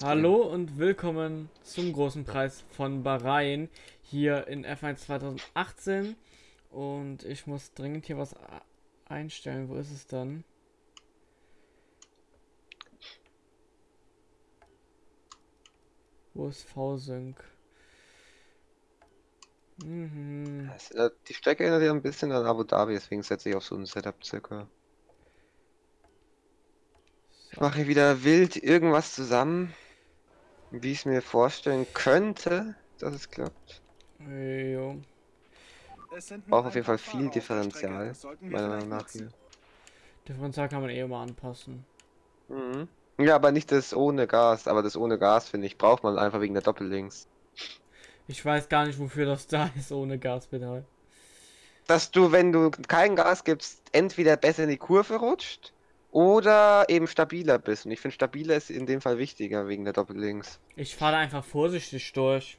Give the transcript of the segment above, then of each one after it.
Hallo und willkommen zum großen Preis von Bahrain hier in F1 2018 und ich muss dringend hier was einstellen. Wo ist es dann? Wo ist V-Sync? Mhm. Äh, die Strecke erinnert ja ein bisschen an Abu Dhabi, deswegen setze ich auf so ein Setup circa. Ich mache wieder wild irgendwas zusammen wie ich es mir vorstellen könnte, dass es klappt. Jo. Braucht auf jeden Fall viel Differential, meiner Meinung nach hier. Differential kann man eh immer anpassen. Mhm. Ja, aber nicht das ohne Gas, aber das ohne Gas, finde ich, braucht man einfach wegen der Doppellinks. Ich weiß gar nicht, wofür das da ist, ohne Gaspedal. Dass du, wenn du kein Gas gibst, entweder besser in die Kurve rutscht oder eben stabiler bist. Und ich finde, stabiler ist in dem Fall wichtiger wegen der Doppellinks. Ich fahre einfach vorsichtig durch.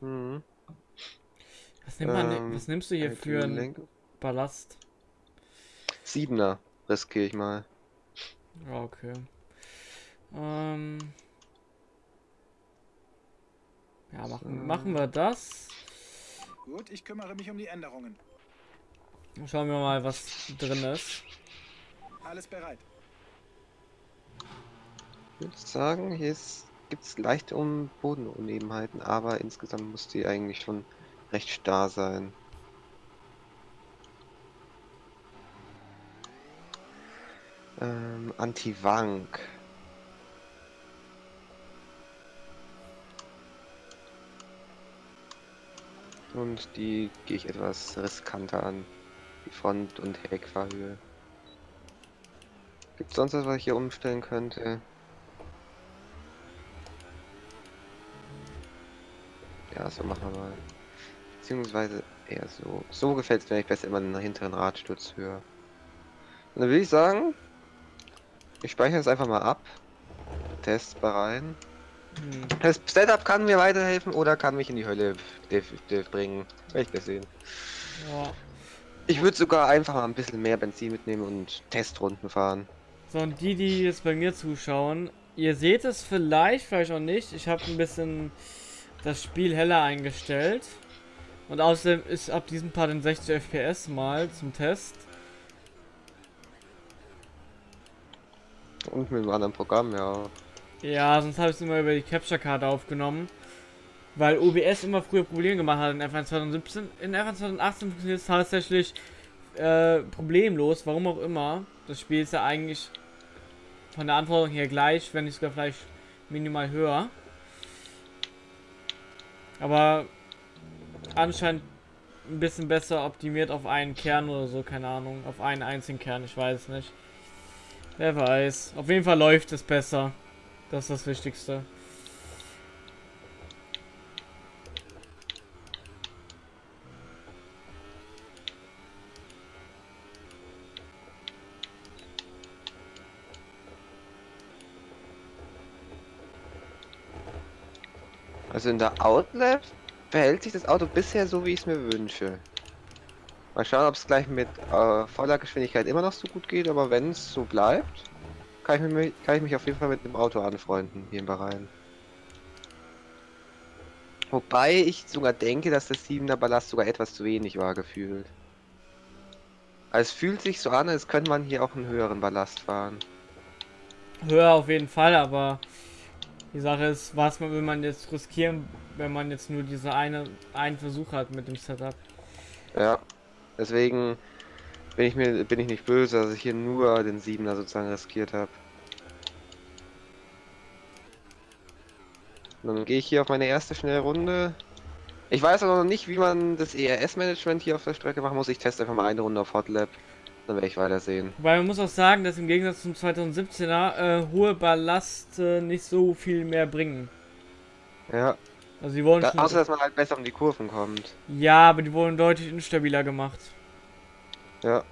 Mhm. Was, nimmt man, ähm, was nimmst du hier für einen Ballast? Siebener riskiere ich mal. Okay. Ähm ja, machen, so. machen wir das. Gut, ich kümmere mich um die Änderungen. Schauen wir mal, was drin ist. Alles bereit. Ich würde sagen, hier gibt es leichte um Bodenunebenheiten, aber insgesamt muss die eigentlich schon recht starr sein. Ähm, Anti-Wank. Und die gehe ich etwas riskanter an. Die Front- und Heckfahrhöhe. Gibt es sonst was, was ich hier umstellen könnte? Ja, so machen wir mal. Beziehungsweise eher so. So gefällt es mir eigentlich besser immer den hinteren Radsturz höher. Und dann würde ich sagen, ich speichere es einfach mal ab. Test rein. Hm. Das Setup kann mir weiterhelfen oder kann mich in die Hölle bringen. Werde ich sehen. Ja. Ich würde sogar einfach mal ein bisschen mehr Benzin mitnehmen und Testrunden fahren. So, und die, die jetzt bei mir zuschauen, ihr seht es vielleicht, vielleicht auch nicht. Ich habe ein bisschen das Spiel heller eingestellt. Und außerdem ist ab diesem Part in 60 FPS mal zum Test. Und mit einem anderen Programm, ja. Ja, sonst habe ich es immer über die Capture-Karte aufgenommen. Weil OBS immer früher Probleme gemacht hat in F1 2017. In F1 2018 funktioniert es tatsächlich äh, problemlos, warum auch immer. Das Spiel ist ja eigentlich von der Anforderung her gleich, wenn nicht sogar vielleicht minimal höher. Aber anscheinend ein bisschen besser optimiert auf einen Kern oder so, keine Ahnung. Auf einen einzigen Kern, ich weiß nicht. Wer weiß. Auf jeden Fall läuft es besser. Das ist das Wichtigste. Also in der Outlet verhält sich das Auto bisher so, wie ich es mir wünsche. Mal schauen, ob es gleich mit äh, voller Geschwindigkeit immer noch so gut geht, aber wenn es so bleibt, kann ich, mich, kann ich mich auf jeden Fall mit dem Auto anfreunden, hier im Bahrain. Wobei ich sogar denke, dass das 7er Ballast sogar etwas zu wenig war, gefühlt. Also es fühlt sich so an, als könnte man hier auch einen höheren Ballast fahren. Höher auf jeden Fall, aber die Sache ist, was will man jetzt riskieren, wenn man jetzt nur diese eine einen Versuch hat mit dem Setup. Ja, deswegen bin ich mir bin ich nicht böse, dass ich hier nur den Siebener sozusagen riskiert habe. Dann gehe ich hier auf meine erste schnelle Runde. Ich weiß aber noch nicht, wie man das ERS-Management hier auf der Strecke machen muss. Ich teste einfach mal eine Runde auf Hotlap. Dann werde ich weitersehen. Weil man muss auch sagen, dass im Gegensatz zum 2017er äh, hohe Ballast äh, nicht so viel mehr bringen. Ja. Also die wurden da, Außer, dass man halt besser um die Kurven kommt. Ja, aber die wurden deutlich instabiler gemacht. Ja.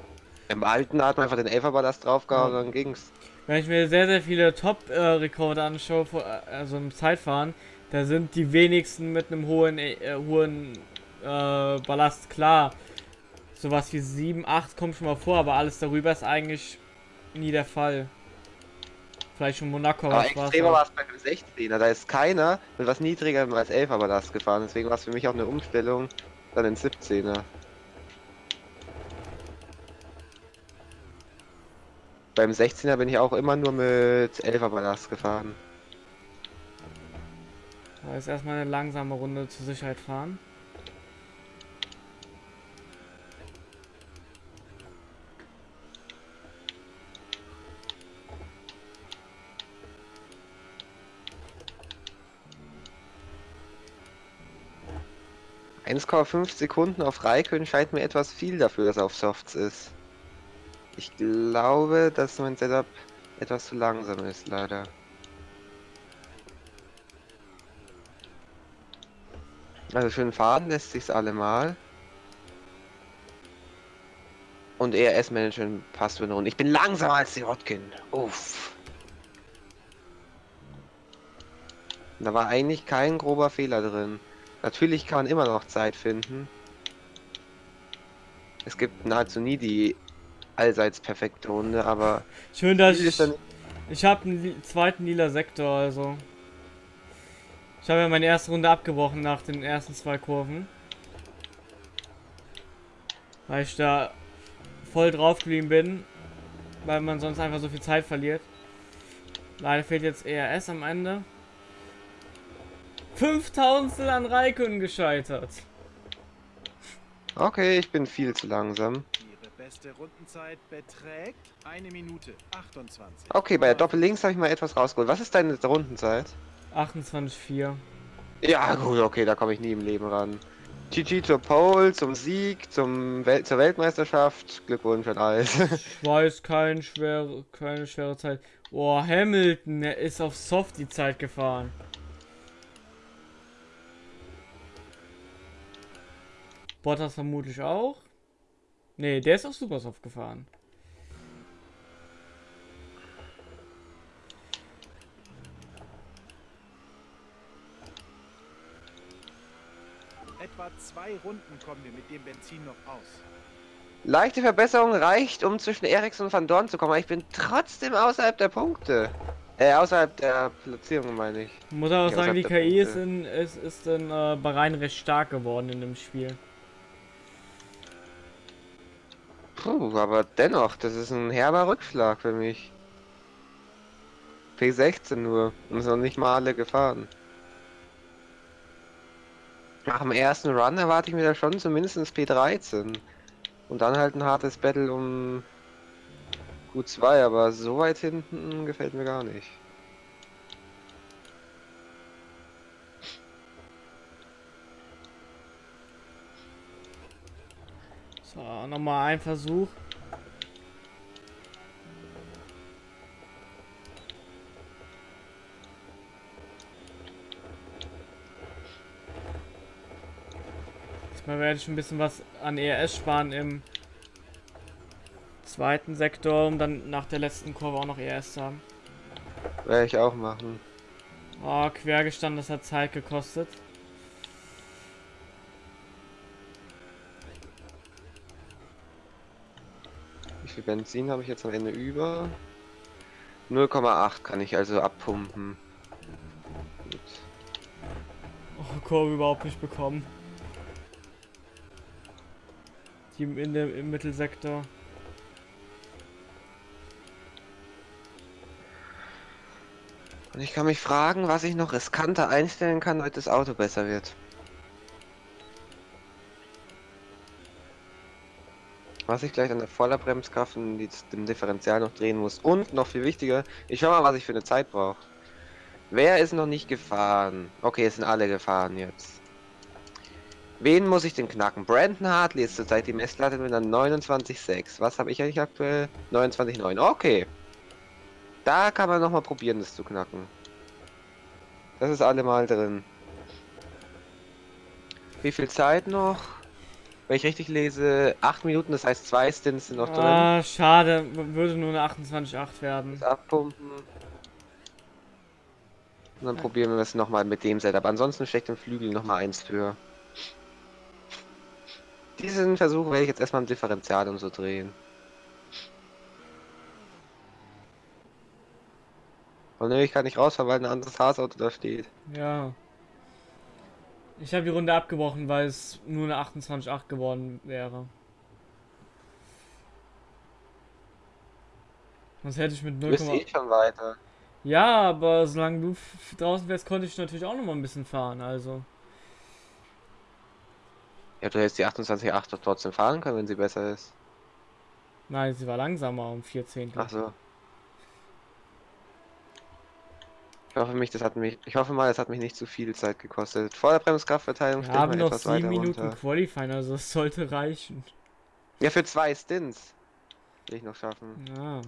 Im alten hat man einfach den Elferballast draufgehauen ja. und dann ging's. Wenn ich mir sehr, sehr viele Top-Rekorde anschaue, äh, also im Zeitfahren, da sind die wenigsten mit einem hohen, äh, hohen äh, Ballast klar. Sowas wie 7, 8 kommt schon mal vor, aber alles darüber ist eigentlich nie der Fall. Vielleicht schon Monaco, Aber extremer war es beim 16er. Da ist keiner mit was niedrigerem als 11 aber das gefahren. Deswegen war es für mich auch eine Umstellung dann in 17er. Beim 16er bin ich auch immer nur mit 11 aber das gefahren. Da ist erstmal eine langsame Runde zur Sicherheit fahren. – 1,5 Sekunden auf Raikön scheint mir etwas viel dafür, dass er auf Softs ist. Ich glaube, dass mein Setup etwas zu langsam ist, leider. Also schön fahren lässt sich's allemal. Und ERS-Management passt eine Runde. Ich bin langsamer als die Rotkin. Uff. Da war eigentlich kein grober Fehler drin. Natürlich kann man immer noch Zeit finden. Es gibt nahezu nie die allseits perfekte Runde, aber Schön, dass ich, ich habe einen zweiten lila Sektor, also. Ich habe ja meine erste Runde abgebrochen nach den ersten zwei Kurven. Weil ich da voll drauf geblieben bin, weil man sonst einfach so viel Zeit verliert. Leider fehlt jetzt ERS am Ende. 5000 an Raikön gescheitert. Okay, ich bin viel zu langsam. Ihre beste Rundenzeit beträgt eine Minute 28. Okay, bei der Doppel-Links habe ich mal etwas rausgeholt. Was ist deine Rundenzeit? 28,4. Ja, gut, okay, da komme ich nie im Leben ran. GG zur Pole, zum Sieg, zum Wel zur Weltmeisterschaft. Glückwunsch an alles. Ich weiß, kein schwere, keine schwere Zeit. Boah, Hamilton, der ist auf Soft die Zeit gefahren. Bottas vermutlich auch. Nee, der ist auf Supersoft gefahren. Etwa zwei Runden kommen wir mit dem Benzin noch aus. Leichte Verbesserung reicht, um zwischen Ericsson und Van Dorn zu kommen, aber ich bin trotzdem außerhalb der Punkte. Äh, außerhalb der Platzierung, meine ich. Muss aber Ja, sagen, die KI ist Punkte. in, ist, ist in äh, Bahrain recht stark geworden in dem Spiel. Puh, aber dennoch, das ist ein herber Rückschlag für mich. P16 nur. Und noch nicht mal alle gefahren. Nach dem ersten Run erwarte ich mir da schon zumindest P13. Und dann halt ein hartes Battle um Q2, aber so weit hinten gefällt mir gar nicht. So, nochmal ein Versuch. Diesmal werde ich ein bisschen was an ERS sparen im zweiten Sektor, um dann nach der letzten Kurve auch noch ERS zu haben. Werde ich auch machen. Oh, quergestanden, das hat Zeit gekostet. Viel Benzin habe ich jetzt am Ende über? 0,8 kann ich also abpumpen. Gut. Oh, Kurve überhaupt nicht bekommen. Die im, in der, im Mittelsektor. Und ich kann mich fragen, was ich noch riskanter einstellen kann, damit das Auto besser wird. Was ich gleich an der Vorderbremskraft und die- dem Differential noch drehen muss. Und noch viel wichtiger, ich schau mal, was ich für eine Zeit brauche. Wer ist noch nicht gefahren? Okay, es sind alle gefahren jetzt. Wen muss ich denn knacken? Brandon Hartley ist zurzeit die Messlatte mit einer 29,6. Was habe ich eigentlich aktuell? 29,9. Okay. Da kann man noch mal probieren, das zu knacken. Das ist allemal drin. Wie viel Zeit noch? Wenn ich richtig lese, 8 Minuten, das heißt zwei Stints sind noch drin. Ah, schade. Würde nur eine 28,8 werden. Das abpumpen. Und dann probieren wir es nochmal mit dem Setup. Ansonsten steckt im Flügel nochmal eins für. Diesen Versuch werde ich jetzt erstmal im Differential und so drehen. Und nämlich kann ich rausfahren, weil ein anderes Haasauto da steht. Ja. Ich habe die Runde abgebrochen, weil es nur eine 28,8 geworden wäre. Sonst hätte ich mit Du 0, bist eh schon weiter. Ja, aber solange du draußen wärst, konnte ich natürlich auch noch mal ein bisschen fahren, also. Ja, du hättest die 28.8 doch trotzdem fahren können, wenn sie besser ist. Nein, sie war langsamer um 4 Zehntel. Ach so. Ich hoffe mich, das hat mich, ich hoffe mal, es hat mich nicht zu viel Zeit gekostet. Vorderbremskraftverteilung Wir stellt haben man noch etwas 7 weiter Minuten runter. Qualifying, also es sollte reichen. Ja, für zwei Stints. Will ich noch schaffen. Ja.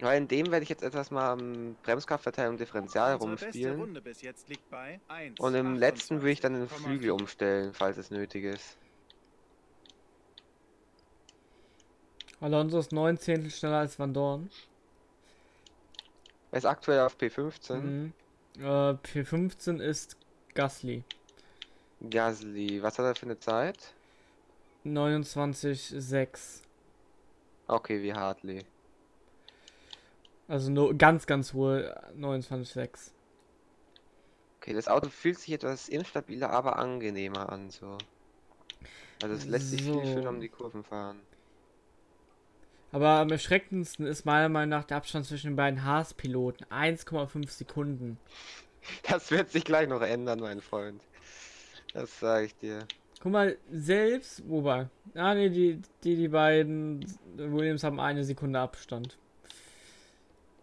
Weil in dem werde ich jetzt etwas mal am Bremskraftverteilung Differential Unsere beste rumspielen. Runde bis jetzt liegt bei 1. Und im letzten will ich dann den Flügel umstellen, falls es nötig ist. Alonso ist 9 Zehntel schneller als Van Dorn. Er ist aktuell auf P15. Mhm. Äh, P15 ist Gasly. Gasly, was hat er für eine Zeit? 29,6. Okay, wie Hartley. Also nur ganz, ganz hohe 29,6. Okay, das Auto fühlt sich etwas instabiler, aber angenehmer an, so. Also es lässt sich viel So. schöner um die Kurven fahren. Aber am erschreckendsten ist meiner Meinung nach der Abstand zwischen den beiden Haas-Piloten. 1,5 Sekunden. Das wird sich gleich noch ändern, mein Freund. Das sage ich dir. Guck mal, selbst, wobei, ah ne, die, die, die beiden Williams haben eine Sekunde Abstand.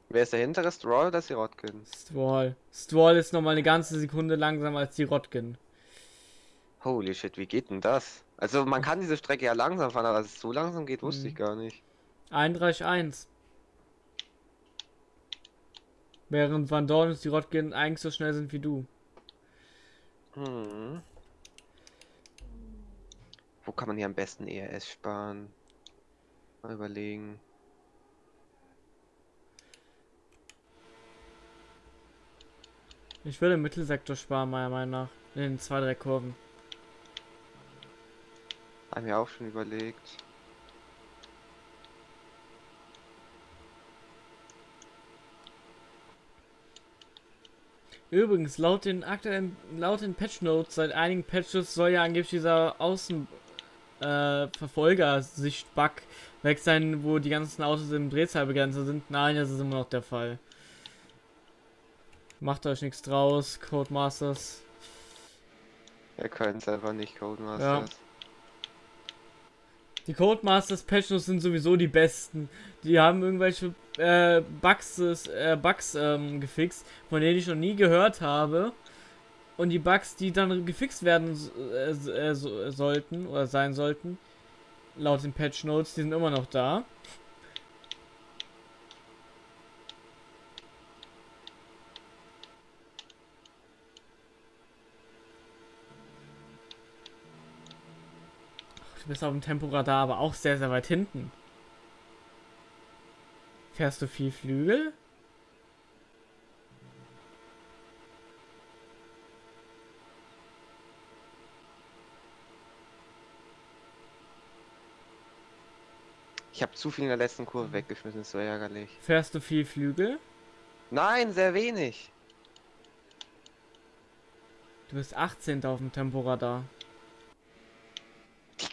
Wer ist der hintere? Stroll oder Sirotkin? Stroll. Stroll ist nochmal eine ganze Sekunde langsamer als die Rotkin. Holy shit, wie geht denn das? Also man kann diese Strecke ja langsam fahren, aber dass es so langsam geht, wusste Mhm. ich gar nicht. 31,1. Während Van Dorn und die Rotkin eigentlich so schnell sind wie du. Hm. Wo kann man hier am besten ERS sparen? Mal überlegen. Ich würde im Mittelsektor sparen, meiner Meinung nach. In den zwei, drei Kurven. Haben wir auch schon überlegt. Übrigens, laut den aktuellen, laut den Patch Notes, seit einigen Patches soll ja angeblich dieser Außen äh, weg sein, wo die ganzen Autos im Drehzahlbegrenzer sind. Nein, das ist immer noch der Fall. Macht euch nichts draus, Codemasters. Wir können es einfach nicht, Codemasters. Die Codemasters Patch Notes sind sowieso die besten. Die haben irgendwelche äh, Bugs, äh, Bugs ähm, gefixt, von denen ich noch nie gehört habe. Und die Bugs, die dann gefixt werden äh, äh, sollten oder sein sollten, laut den Patch Notes, die sind immer noch da. Du bist auf dem Temporadar aber auch sehr, sehr weit hinten. Fährst du viel Flügel? Ich habe zu viel in der letzten Kurve weggeschmissen, ist so ärgerlich. Fährst du viel Flügel? Nein, sehr wenig. Du bist 18. auf dem Temporadar.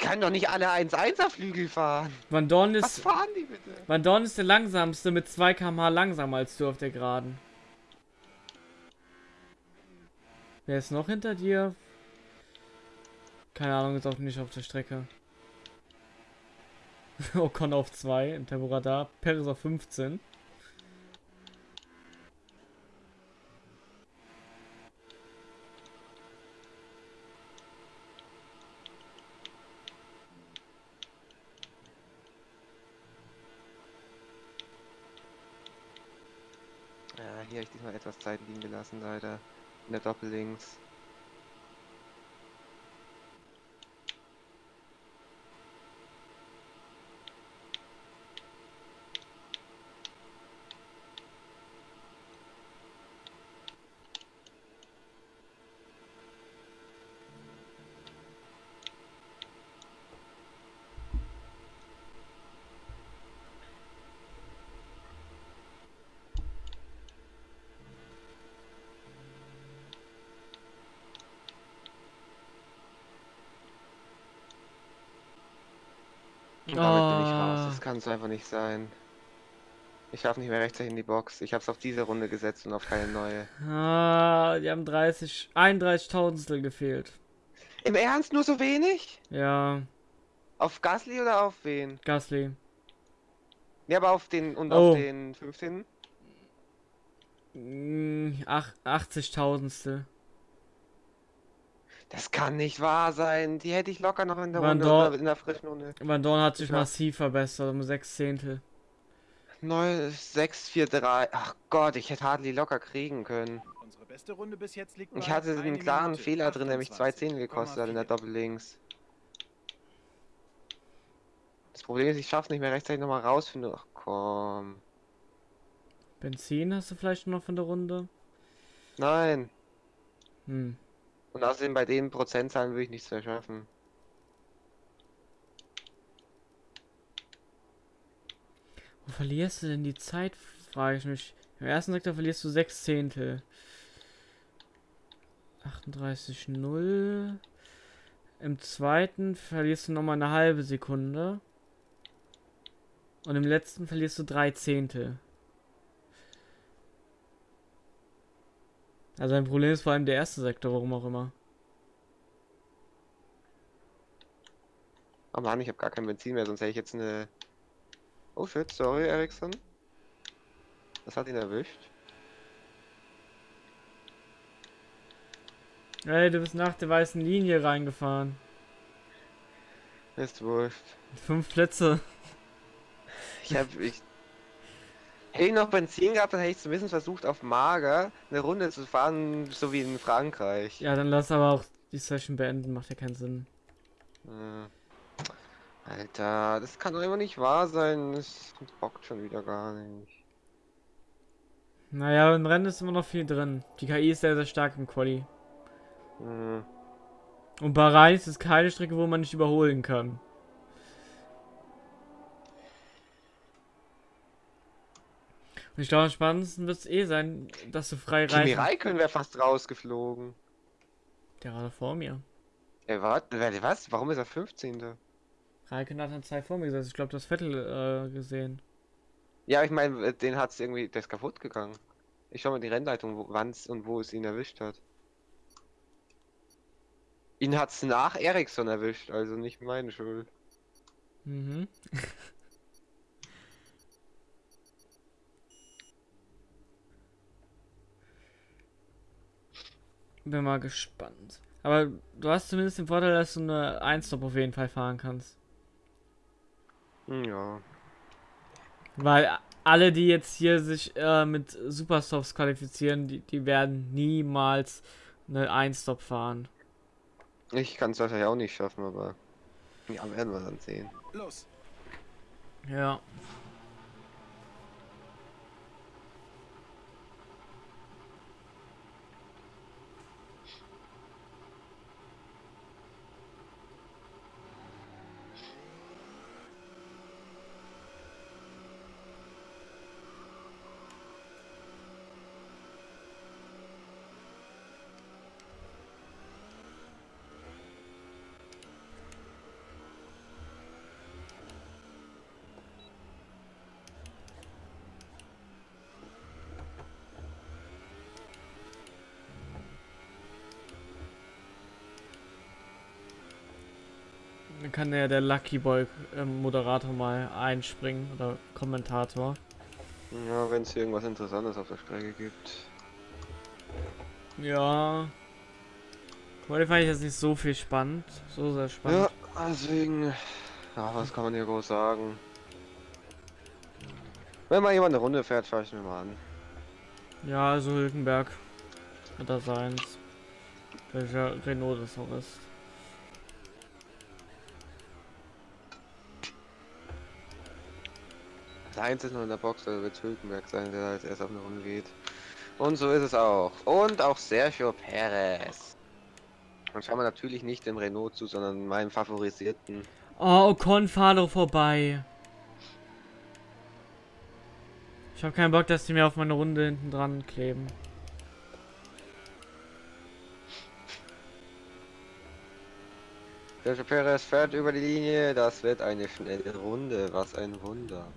Können doch nicht alle 1-1er Flügel fahren. Van Dorn Was ist, fahren die bitte? Van Dorn ist der langsamste mit 2 km/h langsamer als du auf der Geraden. Wer ist noch hinter dir? Keine Ahnung, ist auch nicht auf der Strecke. Ocon auf 2 im Temporadar. Perez auf 15. Ja, hier habe ich diesmal etwas Leider. In der Doppellinks. Und es einfach nicht sein. Ich schaffe nicht mehr rechtzeitig in die Box. Ich habe es auf diese Runde gesetzt und auf keine neue. Ah, die haben 30, 31 Tausendstel gefehlt. Im Ernst nur so wenig? Ja, Auf Gasly oder auf wen? Gasly. Ja, aber auf den und Oh. auf den 15. Mm, ach, 80 Tausendstel. Das kann nicht wahr sein. Die hätte ich locker noch in der Waren Runde in der frischen Runde. Van Dorn hat sich Ja. massiv verbessert, um 6 Zehntel. 9, 6, 4, 3. Ach Gott, ich hätte Hartley locker kriegen können. Unsere beste Runde bis jetzt liegt Ich hatte eine einen klaren Minute Fehler drin, der mich zwei 28,4. Zehntel gekostet hat in der Doppellinks. Das Problem ist, ich schaff's nicht mehr rechtzeitig nochmal rausfinden. Ach komm. Benzin hast du vielleicht noch von der Runde? Nein. Hm. Und außerdem bei den Prozentzahlen würde ich nichts mehr schaffen. Wo verlierst du denn die Zeit, frage ich mich. Im ersten Sektor verlierst du 6 Zehntel. 38,0. Im zweiten verlierst du nochmal eine halbe Sekunde. Und im letzten verlierst du 3 Zehntel. Also ein Problem ist vor allem der erste Sektor, warum auch immer. Oh Mann, ich habe gar kein Benzin mehr, sonst hätte ich jetzt eine... Oh shit, sorry Ericsson. Das hat ihn erwischt. Ey, du bist nach der weißen Linie reingefahren. Ist wurscht. Fünf Plätze. Ich hab... Ich... Hätte ich noch Benzin gehabt, dann hätte ich zumindest versucht, auf Mager eine Runde zu fahren, so wie in Frankreich. Ja, dann lass aber auch die Session beenden, macht ja keinen Sinn. Äh, Alter, das kann doch immer nicht wahr sein. Das bockt schon wieder gar nicht. Naja, im Rennen ist immer noch viel drin. Die KI ist sehr, sehr stark im Quali. Hm. Und Bahrain ist keine Strecke, wo man nicht überholen kann. Ich glaube, am spannendsten wird es eh sein, dass du frei Kimi reisen. Räikkönen wäre fast rausgeflogen. Der war da vor mir. Er war, was? Warum ist er 15.? Raikkonen hat dann zwei vor mir gesetzt. Ich glaube, das Vettel äh, gesehen. Ja, ich meine, den hat's irgendwie, der ist kaputt gegangen. Ich schau mal die Rennleitung, wo, wann's und wo es ihn erwischt hat. Ihn hat's nach Ericsson erwischt, also nicht meine Schuld. Mhm. Bin mal gespannt. Aber du hast zumindest den Vorteil, dass du eine 1-Stop auf jeden Fall fahren kannst. Ja. Weil alle, die jetzt hier sich äh, mit Superstops qualifizieren, die, die werden niemals eine 1-Stop fahren. Ich kann es wahrscheinlich auch nicht schaffen, aber. Ja, werden wir dann sehen. Los. Ja. Dann kann ja der Lucky Boy ähm, Moderator mal einspringen oder Kommentator. Ja, wenn es irgendwas Interessantes auf der Strecke gibt. Ja. Heute fand ich jetzt nicht so viel spannend. So sehr spannend. Ja, deswegen. Ja, was kann man hier groß sagen? Wenn mal jemand eine Runde fährt, fahr ich mir mal an. Ja, also Hülkenberg. Oder seins. Welcher Renault das auch ist. Der Heinz ist noch in der Box, also wird Hülkenberg sein, der als erst auf eine Runde geht. Und so ist es auch. Und auch Sergio Perez. Und schauen wir natürlich nicht dem Renault zu, sondern meinem favorisierten. Oh, Ocon, fahr doch vorbei. Ich habe keinen Bock, dass die mir auf meine Runde hinten dran kleben. Sergio Perez fährt über die Linie. Das wird eine schnelle Runde. Was ein Wunder.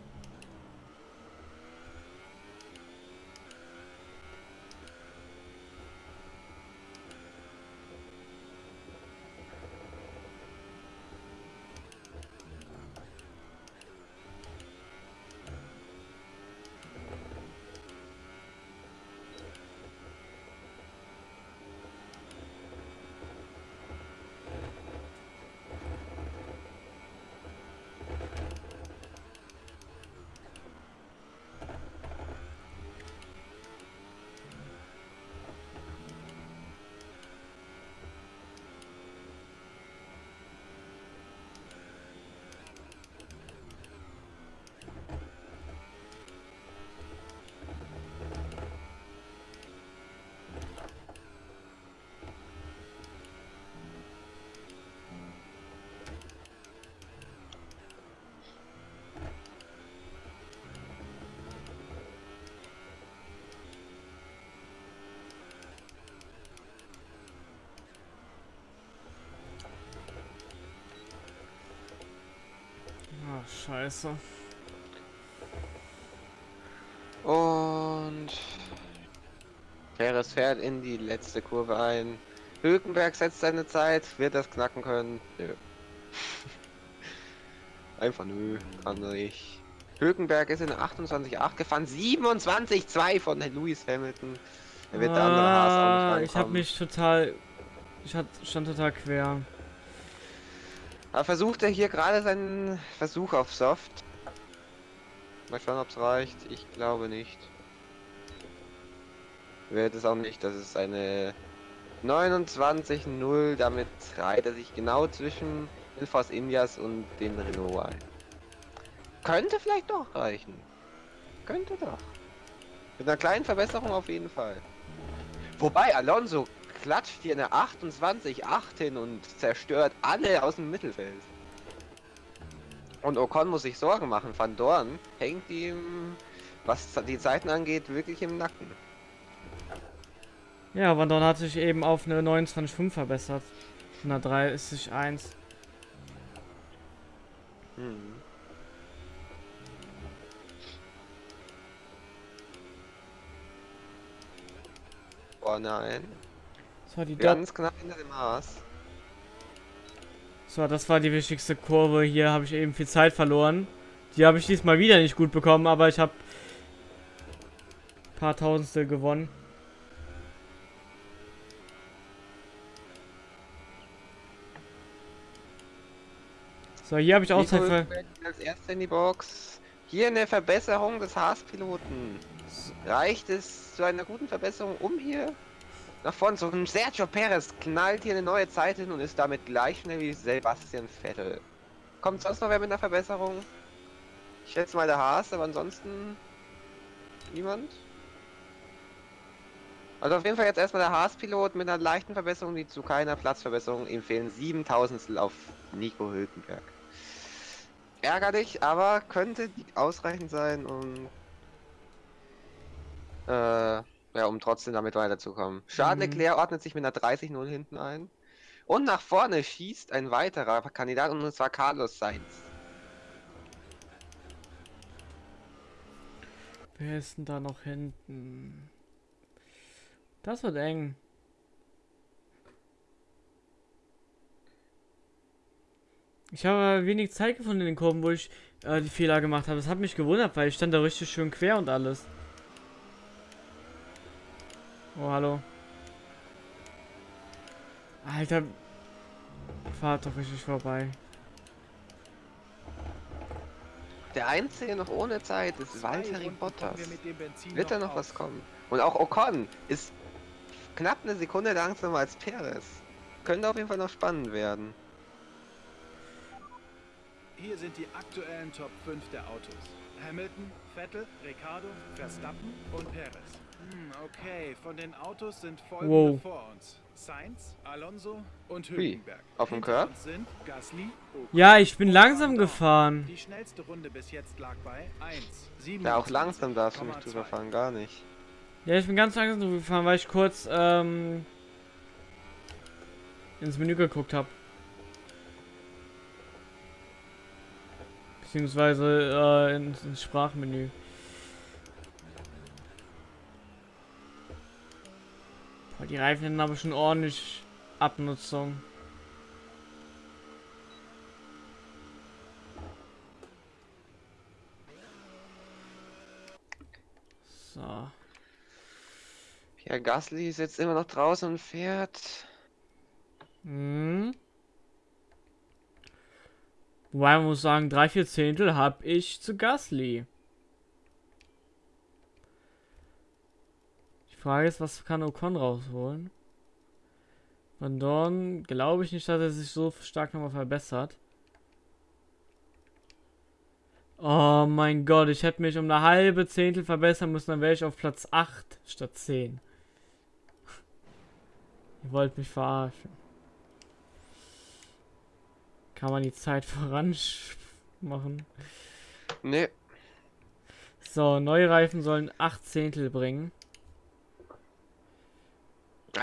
Ach, scheiße. Und Perez fährt in die letzte Kurve ein. Hülkenberg setzt seine Zeit. Wird das knacken können? Nö. Einfach nö, kann er nicht. Hülkenberg ist in 28,8 gefahren. 27,2 von Lewis Hamilton. Er wird der andere Haas auch Ah, nicht Ich habe mich total. Ich hat, stand total quer. Aber versucht er hier gerade seinen Versuch auf Soft. Mal schauen, ob es reicht. Ich glaube nicht. Wird es auch nicht. Das ist eine 29-0. Damit reiht er sich genau zwischen Ilfos Indias und den Renault ein. Könnte vielleicht doch reichen. Könnte doch. Mit einer kleinen Verbesserung auf jeden Fall. Wobei Alonso klatscht hier eine 28-8 hin und zerstört alle aus dem Mittelfeld. Und Ocon muss sich Sorgen machen. Van Dorn hängt ihm, was die Zeiten angeht, wirklich im Nacken. Ja, Van Dorn hat sich eben auf eine 29,5 verbessert. Von einer 30,1. Hm. Oh nein. So, die Ganz knapp hinter dem Haas. so, das war die wichtigste Kurve. Hier habe ich eben viel Zeit verloren. Die habe ich diesmal wieder nicht gut bekommen, aber ich habe paar Tausendstel gewonnen. So, hier habe ich auch Zeit Hülkenberg als erster in die Box. Hier eine Verbesserung des Haas-Piloten. Reicht es zu einer guten Verbesserung, um hier nach vorne zu kommen? Sergio Perez knallt hier eine neue Zeit hin und ist damit gleich schnell wie Sebastian Vettel. Kommt sonst noch wer mit einer Verbesserung? Ich schätze mal der Haas, aber ansonsten niemand. Also auf jeden Fall jetzt erstmal der Haas-Pilot mit einer leichten Verbesserung, die zu keiner Platzverbesserung. Ihm fehlen 7000 auf Nico Hülkenberg. Ärgerlich, aber könnte ausreichend sein, um äh, ja, um trotzdem damit weiterzukommen. Charles Mhm. Leclerc ordnet sich mit einer 30-0 hinten ein. Und nach vorne schießt ein weiterer Kandidat, und zwar Carlos Sainz. Wer ist denn da noch hinten? Das wird eng. Ich habe wenig Zeit gefunden in den Kurven, wo ich äh, die Fehler gemacht habe. Das hat mich gewundert, weil ich stand da richtig schön quer und alles. Oh, hallo. Alter. Fahrt doch richtig vorbei. Der einzige noch ohne Zeit ist Valtteri Bottas. wir Wird da noch auf. was kommen? Und auch Ocon ist knapp eine Sekunde langsamer als Perez. Könnte auf jeden Fall noch spannend werden. Hier sind die aktuellen Top 5 der Autos. Hamilton, Vettel, Ricardo, Verstappen und Perez. Hm, okay, von den Autos sind folgende wow. vor uns. Sainz, Alonso und Hülkenberg. Auf dem Curb? Ja, ich bin langsam gefahren. Die schnellste Runde bis jetzt lag bei 1, Ja, auch langsam darfst du nicht drüber fahren, gar nicht. Ja, ich bin ganz langsam drüber gefahren, weil ich kurz ähm, ins Menü geguckt habe. Beziehungsweise äh, ins, ins Sprachmenü. Boah, die Reifen haben aber schon ordentlich Abnutzung. So. Ja, Gasly ist jetzt immer noch draußen und fährt. Hm. Wobei man muss sagen, drei, vier Zehntel habe ich zu Gasly. Frage ist, was kann Ocon rausholen? Van Dorn glaube ich nicht, dass er sich so stark nochmal verbessert. Oh mein Gott, ich hätte mich um eine halbe Zehntel verbessern müssen, dann wäre ich auf Platz 8 statt 10. Ihr wollt mich verarschen. Kann man die Zeit voran machen? Nee. So, neue Reifen sollen 8 Zehntel bringen.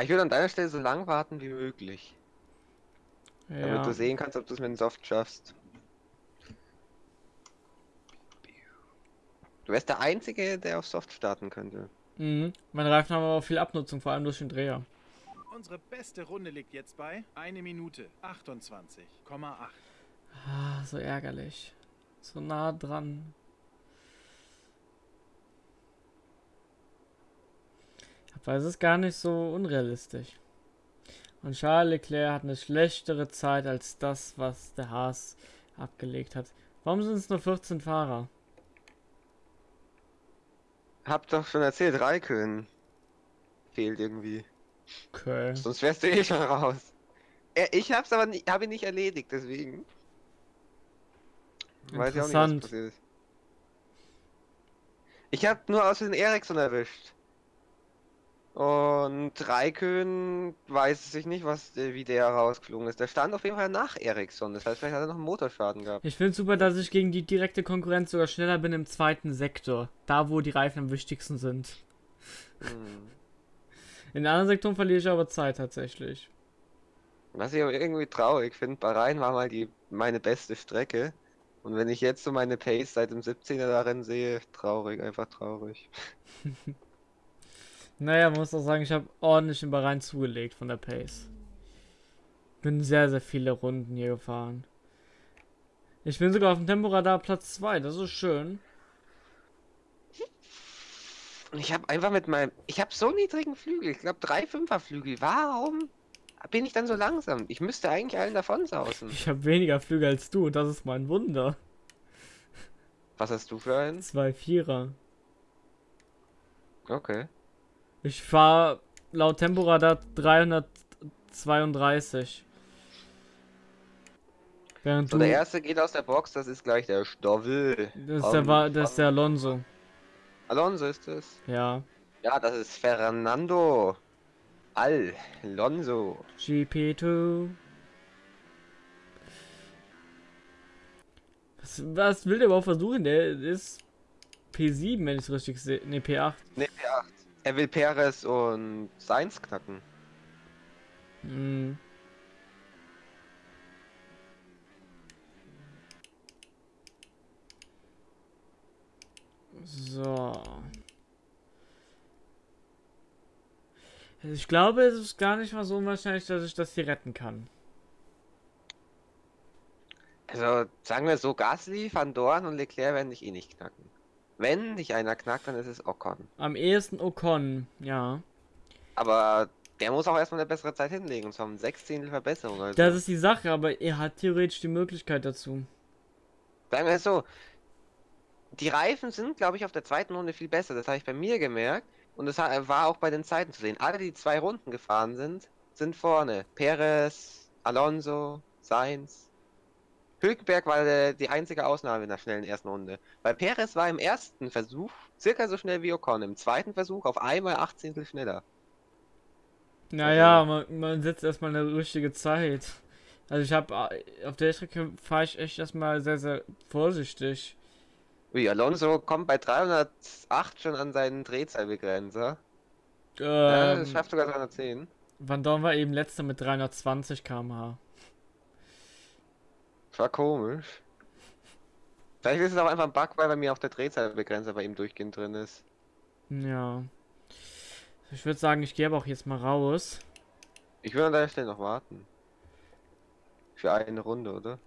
Ich würde an deiner Stelle so lang warten wie möglich. Damit Ja. du sehen kannst, ob du es mit dem Soft schaffst. Du wärst der Einzige, der auf Soft starten könnte. Mhm. Meine Reifen haben aber auch viel Abnutzung, vor allem durch den Dreher. Unsere beste Runde liegt jetzt bei 1 Minute 28,8. Ah, so ärgerlich. So nah dran. Aber es ist gar nicht so unrealistisch. Und Charles Leclerc hat eine schlechtere Zeit als das, was der Haas abgelegt hat. Warum sind es nur 14 Fahrer? Hab doch schon erzählt, Raikön fehlt irgendwie. Okay. Sonst wärst du eh schon raus. Ich hab's aber nicht, hab ihn nicht erledigt, deswegen. Weiß ich auch nicht, was passiert ist. Ich hab nur aus den Ericsson erwischt. Und Raikön weiß ich nicht, was, äh, wie der rausgeflogen ist. Der stand auf jeden Fall nach Ericsson. Das heißt, vielleicht hat er noch einen Motorschaden gehabt. Ich finde super, dass ich gegen die direkte Konkurrenz sogar schneller bin im zweiten Sektor. Da, wo die Reifen am wichtigsten sind. Hm. In den anderen Sektoren verliere ich aber Zeit tatsächlich. Was ich aber irgendwie traurig finde, Bahrain war mal die meine beste Strecke. Und wenn ich jetzt so meine Pace seit dem 17er darin sehe, traurig, einfach traurig. Naja, man muss auch sagen, ich habe ordentlich in Bahrain zugelegt von der Pace. Bin sehr, sehr viele Runden hier gefahren. Ich bin sogar auf dem Temporadar Platz 2, das ist schön. Und ich habe einfach mit meinem. Ich habe so niedrigen Flügel. Ich glaube, drei Fünfer Flügel. Warum bin ich dann so langsam? Ich müsste eigentlich allen davon sausen. Ich habe weniger Flüge als du, das ist mein Wunder. Was hast du für einen? Zwei Vierer. Okay. Ich fahre laut Temporadar 332. Während So, der erste geht aus der Box. Das ist gleich der Stoffel. Das ist der, Wa- das ist der Alonso. Alonso ist es. Ja. Ja, das ist Fernando. Alonso. GP2. Was, was will der überhaupt versuchen? Der ist P7, wenn ich es richtig sehe. Ne, P8. Ne, P8. Er will Perez und Sainz knacken. Hm. So. Also Ich glaube, es ist gar nicht mal so unwahrscheinlich, dass ich das hier retten kann. Also, sagen wir so, Gasly, Van Dorn und Leclerc werden dich eh nicht knacken. Wenn dich einer knackt, dann ist es Ocon. Am ehesten Ocon, ja. Aber der muss auch erstmal eine bessere Zeit hinlegen, und zwar um Sechzehntel Verbesserung. Also. Das ist die Sache, aber er hat theoretisch die Möglichkeit dazu. Sagen wir es so, die Reifen sind, glaube ich, auf der zweiten Runde viel besser. Das habe ich bei mir gemerkt. Und das war auch bei den Zeiten zu sehen. Alle, die zwei Runden gefahren sind, sind vorne. Perez, Alonso, Sainz. Hülkenberg war der, die einzige Ausnahme in der schnellen ersten Runde. Weil Perez war im ersten Versuch circa so schnell wie Ocon. Im zweiten Versuch auf einmal 18 schneller. Naja, man, man setzt erstmal eine richtige Zeit. Also ich habe auf der Strecke fahre ich echt erstmal sehr, sehr vorsichtig. Ui, Alonso kommt bei 308 schon an seinen Drehzahlbegrenzer. Ja, das Ähm, schafft sogar 310. Van Dorn war eben letzter mit 320 km/h. Das war komisch. Vielleicht ist es auch einfach ein Bug, weil bei mir auch der Drehzahlbegrenzer bei ihm durchgehend drin ist. Ja. Ich würde sagen, ich gehe aber auch jetzt mal raus. Ich will an der Stelle noch warten. Für eine Runde, oder?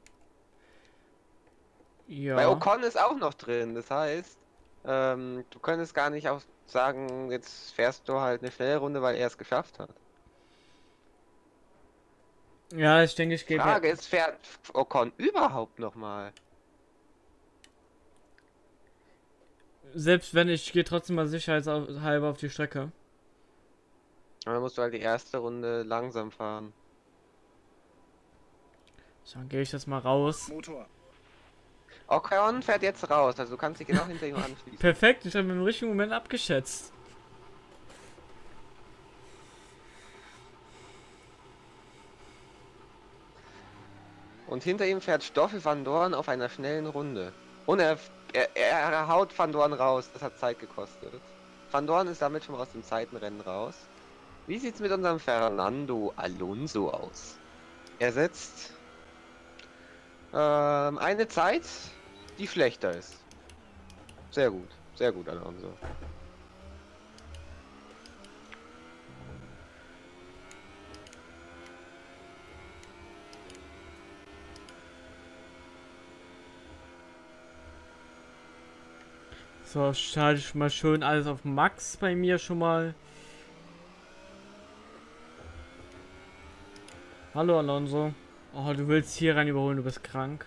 Ja. Bei Ocon ist auch noch drin, das heißt, ähm, du könntest gar nicht auch sagen, jetzt fährst du halt eine schnelle Runde, weil er es geschafft hat. Ja, ich denke, ich Die gebe. Frage ist, fährt Ocon überhaupt noch mal? Selbst wenn ich gehe trotzdem mal sicherheitshalber auf die Strecke. Aber dann musst du halt die erste Runde langsam fahren. So, dann gehe ich das mal raus. Motor. Ocon fährt jetzt raus, also du kannst dich genau hinter ihm anschließen. Perfekt, ich habe im richtigen Moment abgeschätzt. Und hinter ihm fährt Stoffel van Dorn auf einer schnellen Runde. Und er, er, er haut Van Dorn raus, das hat Zeit gekostet. Van Dorn ist damit schon aus dem Zeitenrennen raus. Wie sieht's mit unserem Fernando Alonso aus? Er setzt ähm, eine Zeit, die schlechter ist. Sehr gut, sehr gut, Alonso. So, schalte ich mal schön alles auf Max bei mir schon mal. Hallo Alonso. Oh, du willst hier rein überholen, du bist krank.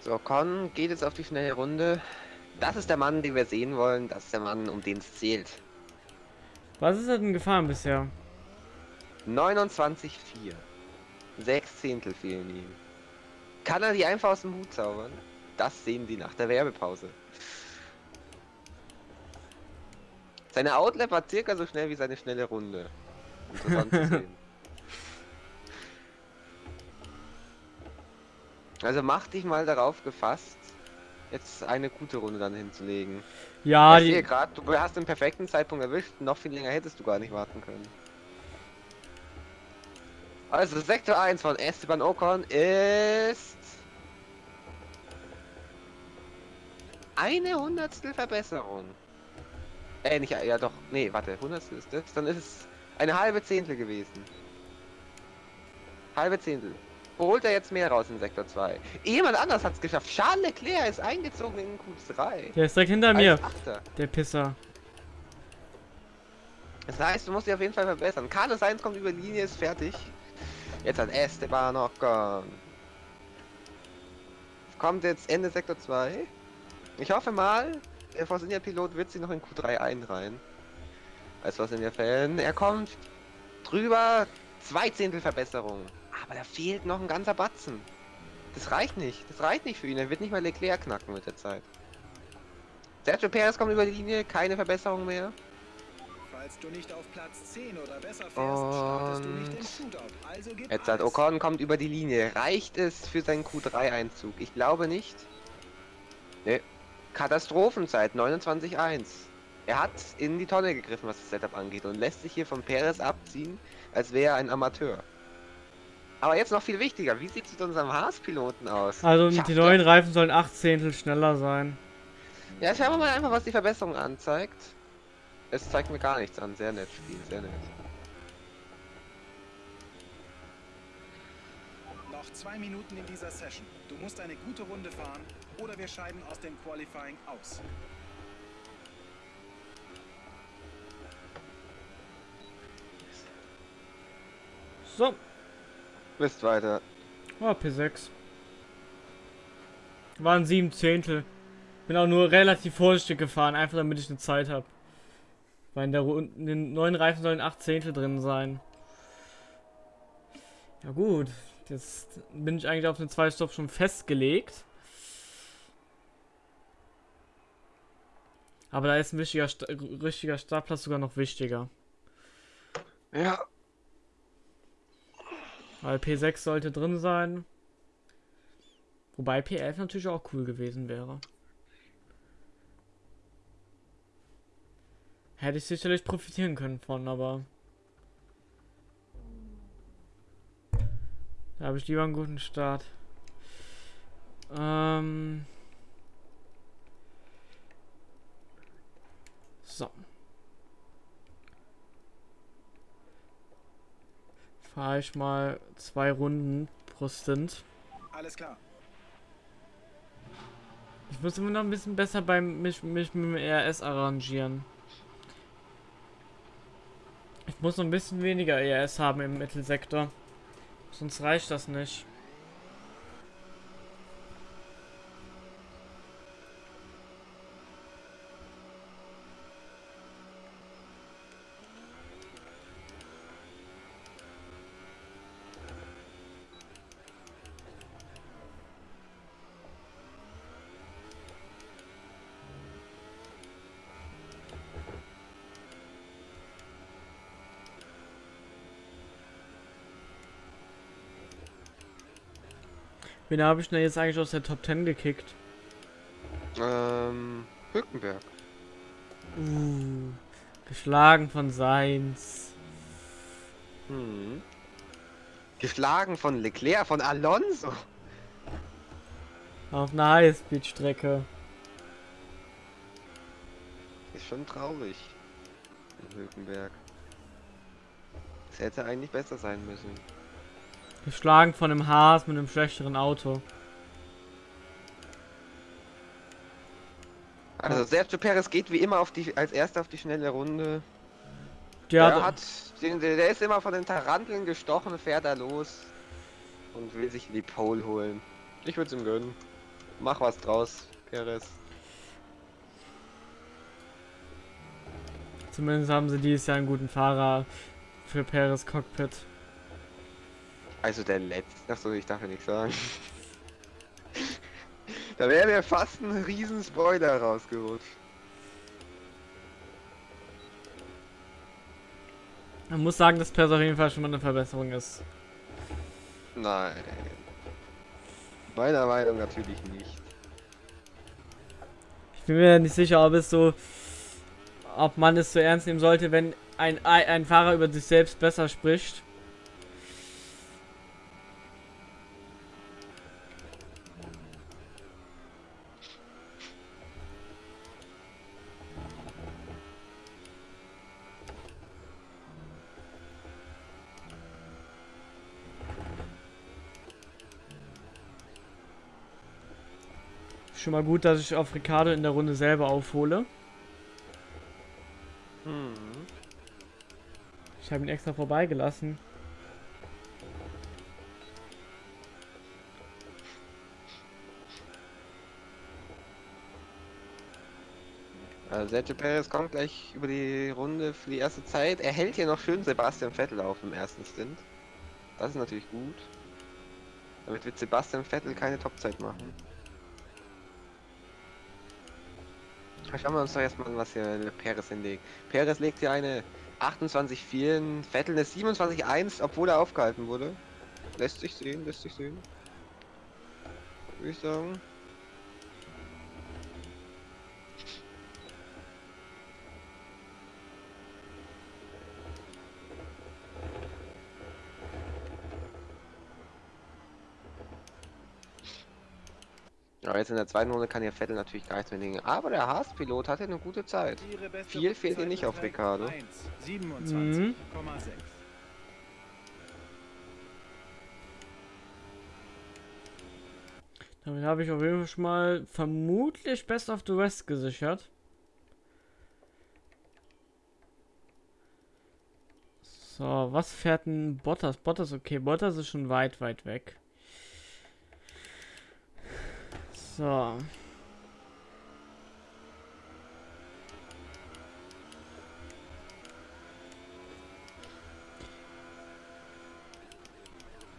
So, Con geht jetzt auf die schnelle Runde. Das ist der Mann, den wir sehen wollen. Das ist der Mann, um den es zählt. Was ist denn gefahren bisher? 29,4. Sechs Zehntel fehlen ihm. Kann er die einfach aus dem Hut zaubern? Das sehen Sie nach der Werbepause. Seine Outlap war circa so schnell wie seine schnelle Runde. Interessant zu sehen. Also mach dich mal darauf gefasst, jetzt eine gute Runde dann hinzulegen. Ja, ich sehe die, gerade, du hast den perfekten Zeitpunkt erwischt, noch viel länger hättest du gar nicht warten können. Also Sektor 1 von Esteban Ocon ist eine Hundertstel Verbesserung. Äh, nicht, ja doch, nee, warte, Hundertstel ist das, dann ist es eine halbe Zehntel gewesen. Halbe Zehntel. Holt er jetzt mehr raus in Sektor 2. Jemand anders hat es geschafft. Charles Leclerc ist eingezogen in Q3. der ist direkt hinter mir. Achter. Der Pisser. Das heißt, du musst dich auf jeden Fall verbessern. Carlos Sainz kommt über die Linie, ist fertig. Jetzt hat Esteban Ocon. Kommt jetzt Ende Sektor 2. Ich hoffe mal, der Force India Pilot wird sie noch in Q3 einreihen. Als was in der Fällen. Er kommt drüber. Zwei Zehntel Verbesserung. Aber da fehlt noch ein ganzer Batzen. Das reicht nicht. Das reicht nicht für ihn. Er wird nicht mal Leclerc knacken mit der Zeit. Sergio Perez kommt über die Linie. Keine Verbesserung mehr. Falls du nicht auf Platz 10 oder besser fährst, startest du nicht im Shootout. Also gib Jetzt hat. Ocon kommt über die Linie. Reicht es für seinen Q3-Einzug? Ich glaube nicht. Ne. Katastrophenzeit 29.1. Er hat in die Tonne gegriffen, was das Setup angeht und lässt sich hier von Perez abziehen, als wäre er ein Amateur. Aber jetzt noch viel wichtiger, wie sieht es mit unserem Haas-Piloten aus? Also Schafft die er- neuen Reifen sollen 8 Zehntel schneller sein. Ja, schauen wir mal einfach, was die Verbesserung anzeigt. Es zeigt mir gar nichts an. Sehr nett, Spiel, sehr nett. Noch zwei Minuten in dieser Session. Du musst eine gute Runde fahren oder wir scheiden aus dem Qualifying aus. So, Bist weiter. oh, P6. Waren 7 Zehntel. Bin auch nur relativ vorsichtig gefahren, einfach damit ich eine Zeit habe. Weil in, der in den neuen Reifen sollen 8 Zehntel drin sein. Ja gut, jetzt bin ich eigentlich auf den Zweitstopp schon festgelegt. Aber da ist ein wichtiger, richtiger Startplatz sogar noch wichtiger. Ja. Weil P6 sollte drin sein. Wobei P11 natürlich auch cool gewesen wäre. Hätte ich sicherlich profitieren können von, aber. Da habe ich lieber einen guten Start. Ähm. So. Fahre ich mal zwei Runden pro Stint. Alles klar. Ich muss immer noch ein bisschen besser beim mich, mich mit dem ERS arrangieren. Ich muss noch ein bisschen weniger ERS haben im Mittelsektor. Sonst reicht das nicht. Wen habe ich denn jetzt eigentlich aus der Top 10 gekickt? Ähm, Hülkenberg. Uh, geschlagen von Seins. Hm. Geschlagen von Leclerc, von Alonso. Auf einer Highspeed-Strecke. Ist schon traurig. in Hülkenberg. Es hätte eigentlich besser sein müssen. Geschlagen von einem Haas mit einem schlechteren Auto. Also Sergio Perez geht wie immer auf die als erster auf die schnelle Runde. Der Der, hat, den, der ist immer von den Taranteln gestochen, fährt da los und will sich die Pole holen. Ich würde es ihm gönnen. Mach was draus, Perez. zumindest haben sie dieses Jahr einen guten Fahrer für Peres Cockpit. Also der letzte. Achso, ich darf ja nichts sagen. da wäre mir fast ein riesen Spoiler rausgerutscht. Man muss sagen, dass Peres auf jeden Fall schon mal eine Verbesserung ist. Nein. Meiner Meinung natürlich nicht. Ich bin mir nicht sicher, ob es so, ob man es so ernst nehmen sollte, wenn ein, ein Fahrer über sich selbst besser spricht. Schon mal gut, dass ich auf Ricardo in der Runde selber aufhole. Hm. Ich habe ihn extra vorbeigelassen. Also Sergio Perez kommt gleich über die Runde für die erste Zeit. Er hält hier noch schön Sebastian Vettel auf im ersten Stint. Das ist natürlich gut. Damit wird Sebastian Vettel keine Topzeit machen. Schauen wir uns doch erstmal an, was hier Perez hinlegt. Perez legt hier eine 28-4, Vettel eine 27-1, obwohl er aufgehalten wurde. Lässt sich sehen, lässt sich sehen. Würde ich sagen. Jetzt in der zweiten Runde kann ja Vettel natürlich gar nichts mehr legen. Aber der Haas-Pilot hatte eine gute Zeit. Viel fehlt Rundzeit nicht auf Ricardo. 1, 27,6. Mhm. Damit habe ich auf jeden Fall schon mal vermutlich Best of the West gesichert. So, was fährt ein Bottas? Bottas, okay, Bottas ist schon weit, weit weg. So.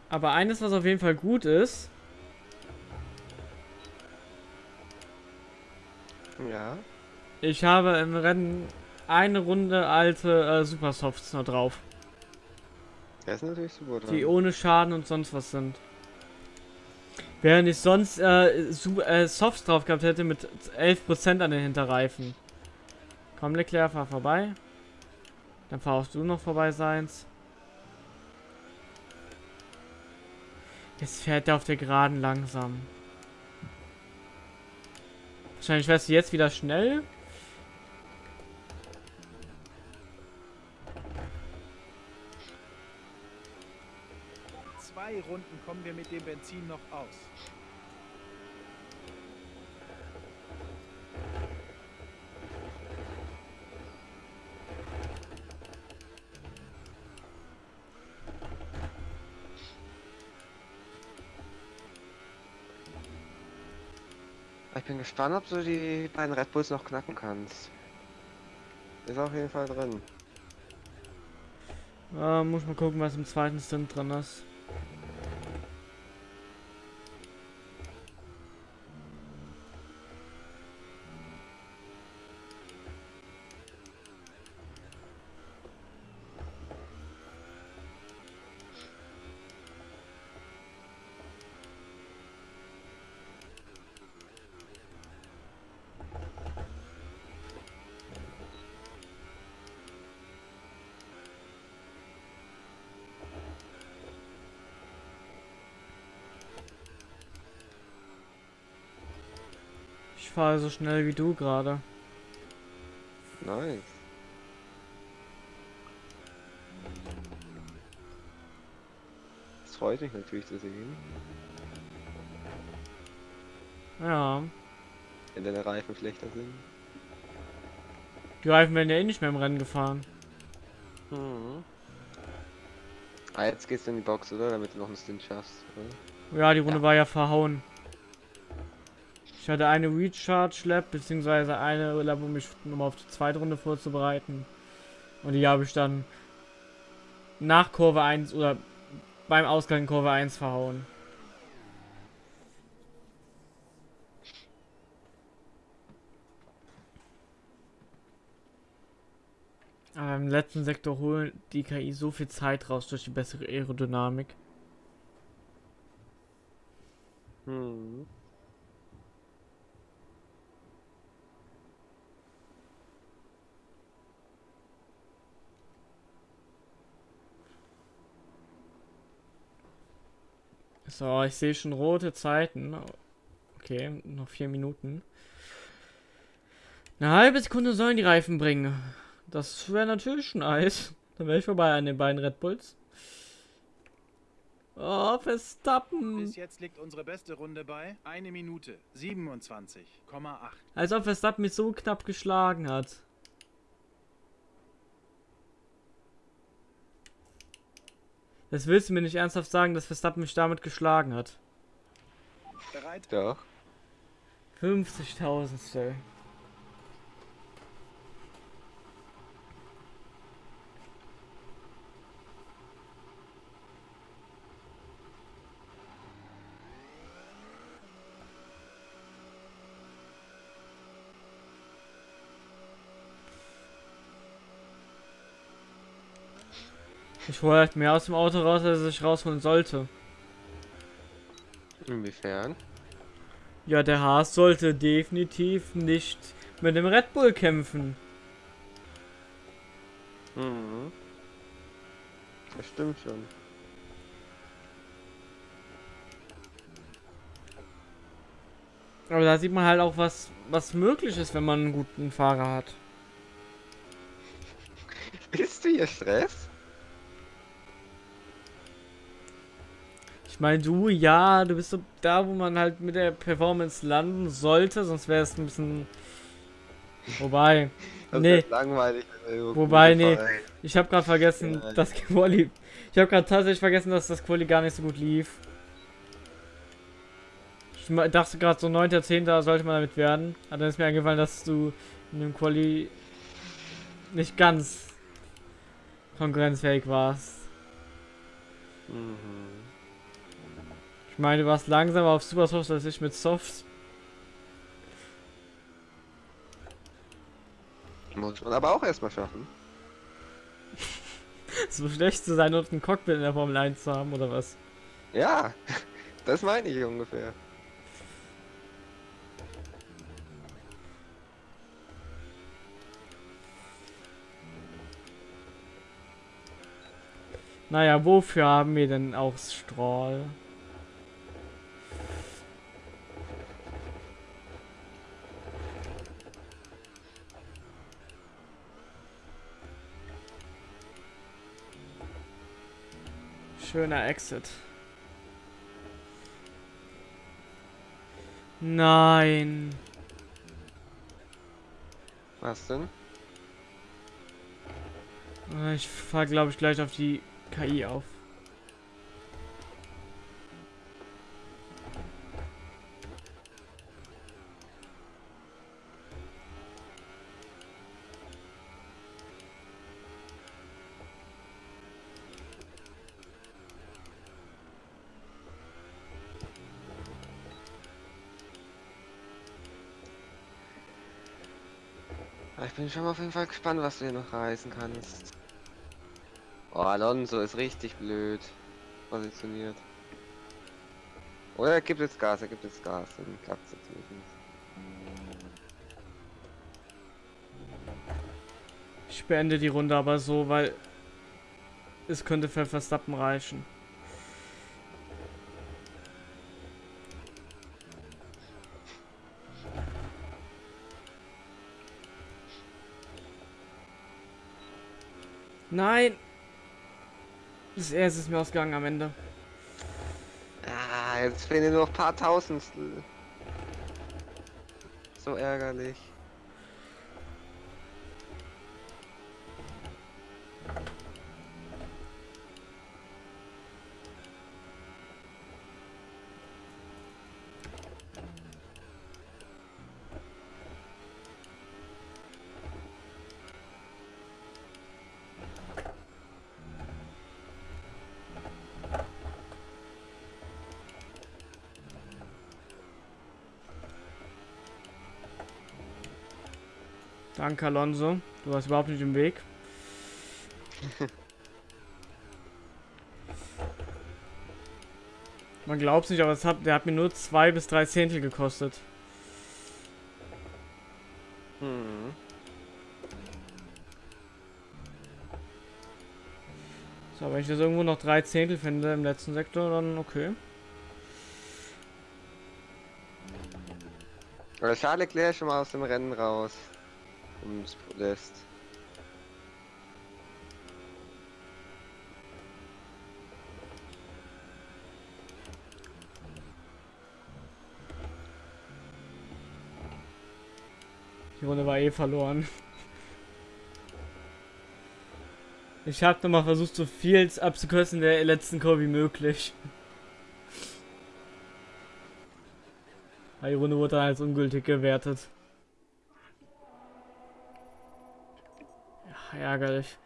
Aber eines, was auf jeden Fall gut ist, Ja. ich habe im Rennen eine Runde alte äh, Supersofts noch drauf, Das ist natürlich super. dran. die ohne Schaden und sonst was sind. Während ich sonst äh, äh, Softs drauf gehabt hätte mit 11% an den Hinterreifen. Komm, Leclerc, fahr vorbei. Dann fahrst du noch vorbei, Seins. Jetzt fährt er auf der Geraden langsam. Wahrscheinlich wärst du jetzt wieder schnell. Zwei Runden kommen wir mit dem Benzin noch aus. Ich bin gespannt, ob du die beiden Red Bulls noch knacken kannst. Ist auf jeden Fall drin. Äh, muss mal gucken, was im zweiten Stint drin ist. Fahre so schnell wie du gerade. Nice. Das freut mich natürlich zu sehen, Ja. wenn deine Reifen schlechter sind. Die Reifen werden ja eh nicht mehr im Rennen gefahren. Mhm. Ah, jetzt gehst du in die Box, oder? Damit du noch einen Stint schaffst, oder? Ja, die Runde Ja. war ja verhauen. Ich hatte eine Recharge Lab, beziehungsweise eine Lab, um mich nochmal auf die zweite Runde vorzubereiten. Und die habe ich dann nach Kurve 1 oder beim Ausgang Kurve 1 verhauen. Aber im letzten Sektor holen die KI so viel Zeit raus durch die bessere Aerodynamik. Mhm. So, ich sehe schon rote Zeiten. Okay, noch vier Minuten. Eine halbe Sekunde sollen die Reifen bringen. Das wäre natürlich nice. Dann wäre ich vorbei an den beiden Red Bulls. Oh, Verstappen. Bis jetzt liegt unsere beste Runde bei 1 Minute 27,8. Als ob Verstappen mich so knapp geschlagen hat. Das willst du mir nicht ernsthaft sagen, dass Verstappen mich damit geschlagen hat. Bereit? Doch. 50.000 Stell. Halt mehr aus dem Auto raus, als ich rausholen sollte. Inwiefern? Ja, der Haas sollte definitiv nicht mit dem Red Bull kämpfen. Mhm. Das stimmt schon. Aber da sieht man halt auch, was, was möglich ist, wenn man einen guten Fahrer hat. Bist du hier Stress? Meine, du, ja, du bist so da, wo man halt mit der Performance landen sollte, sonst wäre es ein bisschen. Wobei, Das Nee. langweilig. Wobei, nee. Fahrer- ich habe gerade vergessen, Ja. das Quali. Ich habe gerade tatsächlich vergessen, dass das Quali gar nicht so gut lief. Ich dachte gerade so 9. 10. sollte man damit werden. Aber dann ist mir eingefallen, dass du in dem Quali nicht ganz konkurrenzfähig warst. Mhm. Ich meine, du warst langsamer auf Super Soft als ich mit Soft. Muss man aber auch erstmal schaffen. so schlecht zu sein und ein Cockpit in der Formel 1 zu haben, oder was? Ja, das meine ich ungefähr. Naja, wofür haben wir denn auch Strahl? Schöner Exit. Nein. Was denn? Ich fahr glaube ich gleich auf die KI auf. Ah, Ich bin schon mal auf jeden Fall gespannt, was du hier noch reißen kannst. Oh, Alonso ist richtig blöd positioniert. Oder er gibt jetzt Gas, er gibt jetzt Gas, dann klappt es natürlich nicht. Ich beende die Runde aber so, weil es könnte für Verstappen reichen. Nein! Das erste ist mir ausgegangen am Ende. Ah, jetzt fehlen nur noch ein paar Tausendstel. So ärgerlich. Danke, Alonso. Du warst überhaupt nicht im Weg. Man glaubt nicht, aber es hat, der hat mir nur zwei bis drei Zehntel gekostet. Hm. So, wenn ich das irgendwo noch drei Zehntel finde im letzten Sektor, dann okay. Aber Charles Leclerc schon mal aus dem Rennen raus. Ums Podest. Die Runde war eh verloren. Ich habe nochmal versucht, so viel abzukürzen der letzten Kurve wie möglich. Die Runde wurde dann als ungültig gewertet. Ärgerlich.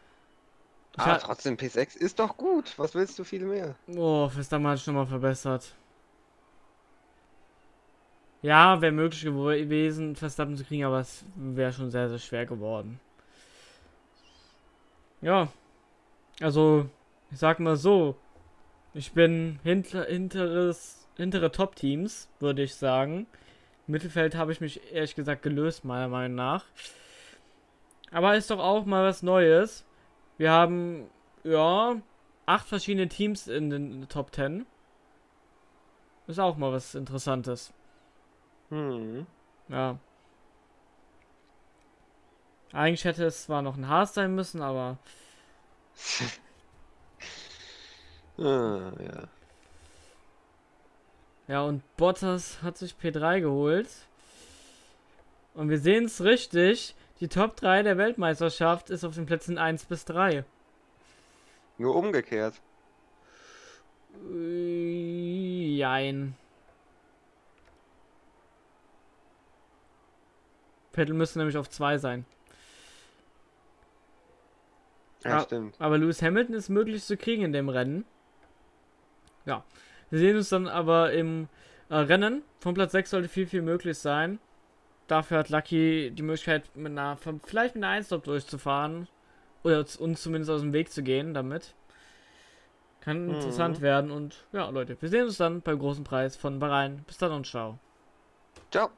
Ich Aber hab- trotzdem, P6 ist doch gut. Was willst du viel mehr? Oh, Verstappen hat sich nochmal verbessert. Ja, wäre möglich gewesen, Verstappen zu kriegen, aber es wäre schon sehr, sehr schwer geworden. Ja. Also, ich sag mal so. Ich bin hinter, hinteres, hintere Top-Teams, würde ich sagen. Mittelfeld habe ich mich ehrlich gesagt gelöst, meiner Meinung nach. Aber ist doch auch mal was Neues. Wir haben, ja, acht verschiedene Teams in den Top 10. Ist auch mal was Interessantes. Hm. Ja. Eigentlich hätte es zwar noch ein Haas sein müssen, aber ah, ja. ja, und Bottas hat sich P3 geholt. Und wir sehen es richtig. Die Top 3 der Weltmeisterschaft ist auf den Plätzen 1 bis 3. Nur umgekehrt. Äh, Jein. Vettel müsste nämlich auf 2 sein. Ja, Ah. stimmt. Aber Lewis Hamilton ist möglich zu kriegen in dem Rennen. Ja. Wir sehen uns dann aber im äh, Rennen. Von Platz 6 sollte viel, viel möglich sein. Dafür hat Lucky die Möglichkeit, mit einer, vielleicht mit einer 1 durchzufahren. Oder uns zumindest aus dem Weg zu gehen damit. Kann Mhm. interessant werden. Und ja, Leute, wir sehen uns dann beim großen Preis von Bahrain. Bis dann und ciao. Ciao.